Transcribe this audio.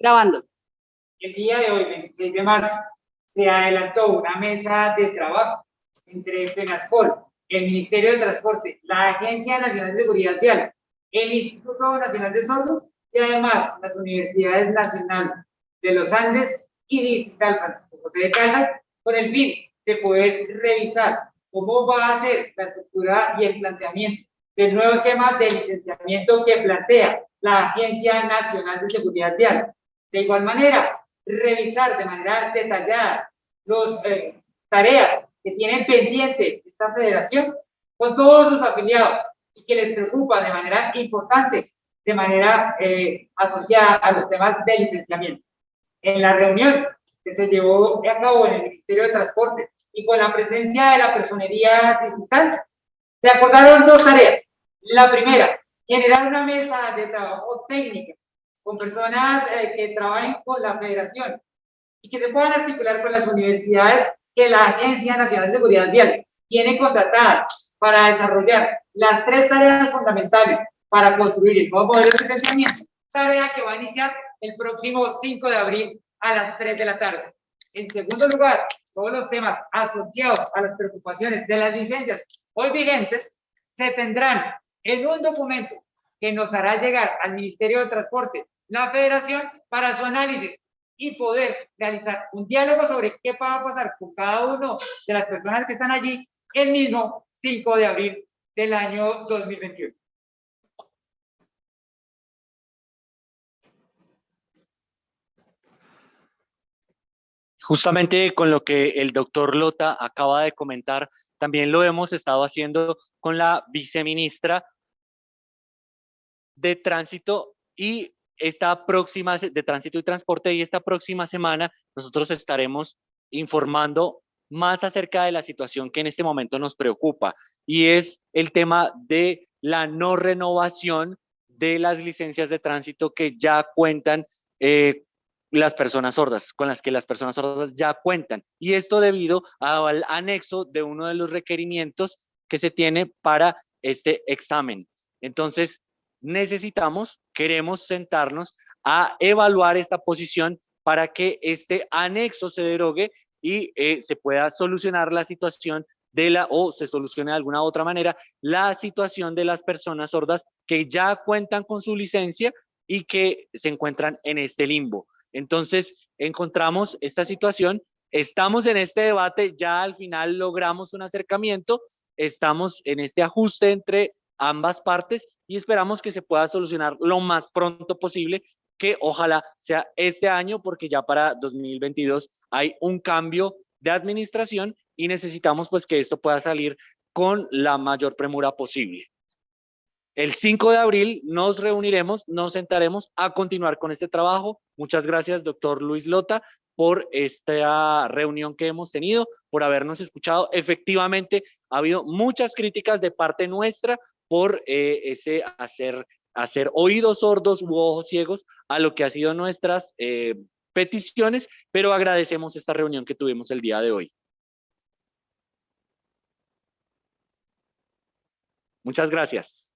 Grabando. El día de hoy, 26 de marzo, se adelantó una mesa de trabajo entre FENASCOL, el Ministerio de Transporte, la Agencia Nacional de Seguridad Vial, el Instituto Nacional de Sordos y además las Universidades Nacionales de los Andes y Digital Francisco José de Caldas, con el fin de poder revisar cómo va a ser la estructura y el planteamiento del nuevo esquema de licenciamiento que plantea la Agencia Nacional de Seguridad Vial. De igual manera, revisar de manera detallada las eh, tareas que tienen pendiente esta federación con todos sus afiliados y que les preocupa de manera importante, de manera eh, asociada a los temas de licenciamiento. En la reunión que se llevó a cabo en el Ministerio de Transporte y con la presencia de la personería digital, se acordaron dos tareas. La primera, generar una mesa de trabajo técnica con personas eh, que trabajen con la federación y que se puedan articular con las universidades que la Agencia Nacional de Seguridad Vial tiene contratadas para desarrollar las tres tareas fundamentales para construir el nuevo modelo de financiamiento, tarea que va a iniciar el próximo 5 de abril a las 3 de la tarde. En segundo lugar, todos los temas asociados a las preocupaciones de las licencias hoy vigentes se tendrán en un documento que nos hará llegar al Ministerio de Transporte, la Federación, para su análisis y poder realizar un diálogo sobre qué va a pasar con cada uno de las personas que están allí el mismo 5 de abril del año 2021. Justamente con lo que el doctor Lota acaba de comentar, también lo hemos estado haciendo con la viceministra de Tránsito y esta próxima, de Tránsito y Transporte y esta próxima semana nosotros estaremos informando más acerca de la situación que en este momento nos preocupa y es el tema de la no renovación de las licencias de tránsito que ya cuentan eh, las personas sordas, con las que las personas sordas ya cuentan. Y esto debido al anexo de uno de los requerimientos que se tiene para este examen. Entonces, necesitamos, queremos sentarnos a evaluar esta posición para que este anexo se derogue y eh, se pueda solucionar la situación de la, o se solucione de alguna otra manera, la situación de las personas sordas que ya cuentan con su licencia y que se encuentran en este limbo. Entonces, encontramos esta situación, estamos en este debate, ya al final logramos un acercamiento, estamos en este ajuste entre ambas partes y esperamos que se pueda solucionar lo más pronto posible, que ojalá sea este año, porque ya para 2022 hay un cambio de administración y necesitamos pues que esto pueda salir con la mayor premura posible. El 5 de abril nos reuniremos, nos sentaremos a continuar con este trabajo. Muchas gracias, doctor Luis Lota, por esta reunión que hemos tenido, por habernos escuchado. Efectivamente, ha habido muchas críticas de parte nuestra por eh, ese hacer, hacer oídos sordos u ojos ciegos a lo que ha sido nuestras eh, peticiones, pero agradecemos esta reunión que tuvimos el día de hoy. Muchas gracias.